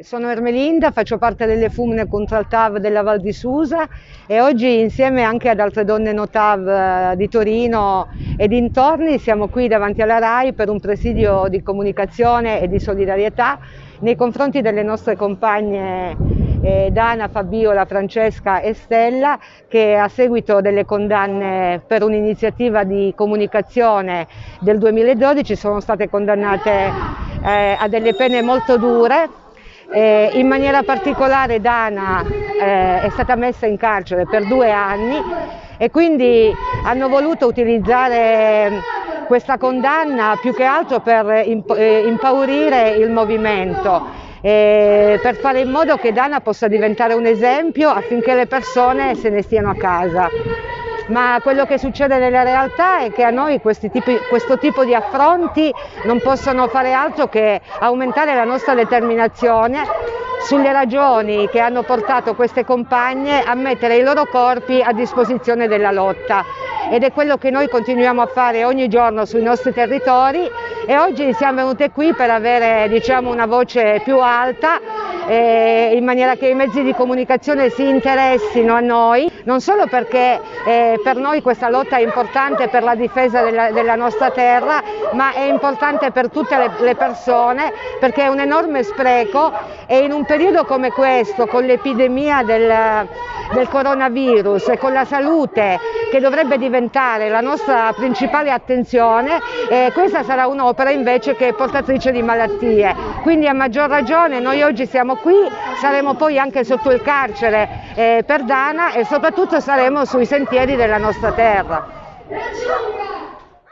Sono Ermelinda, faccio parte delle Fumne Contraltav della Val di Susa e oggi insieme anche ad altre donne Notav eh, di Torino e dintorni siamo qui davanti alla RAI per un presidio di comunicazione e di solidarietà nei confronti delle nostre compagne eh, Dana, Fabiola, Francesca e Stella che a seguito delle condanne per un'iniziativa di comunicazione del 2012 sono state condannate eh, a delle pene molto dure eh, in maniera particolare Dana eh, è stata messa in carcere per due anni e quindi hanno voluto utilizzare questa condanna più che altro per imp eh, impaurire il movimento, eh, per fare in modo che Dana possa diventare un esempio affinché le persone se ne stiano a casa ma quello che succede nella realtà è che a noi tipi, questo tipo di affronti non possono fare altro che aumentare la nostra determinazione sulle ragioni che hanno portato queste compagne a mettere i loro corpi a disposizione della lotta. Ed è quello che noi continuiamo a fare ogni giorno sui nostri territori. E oggi siamo venute qui per avere diciamo, una voce più alta eh, in maniera che i mezzi di comunicazione si interessino a noi, non solo perché eh, per noi questa lotta è importante per la difesa della, della nostra terra, ma è importante per tutte le, le persone perché è un enorme spreco e in un periodo come questo, con l'epidemia del, del coronavirus e con la salute che dovrebbe diventare la nostra principale attenzione, eh, questa sarà un'opera invece che è portatrice di malattie. Quindi a maggior ragione noi oggi siamo qui, saremo poi anche sotto il carcere eh, per Dana e soprattutto saremo sui sentieri della nostra terra.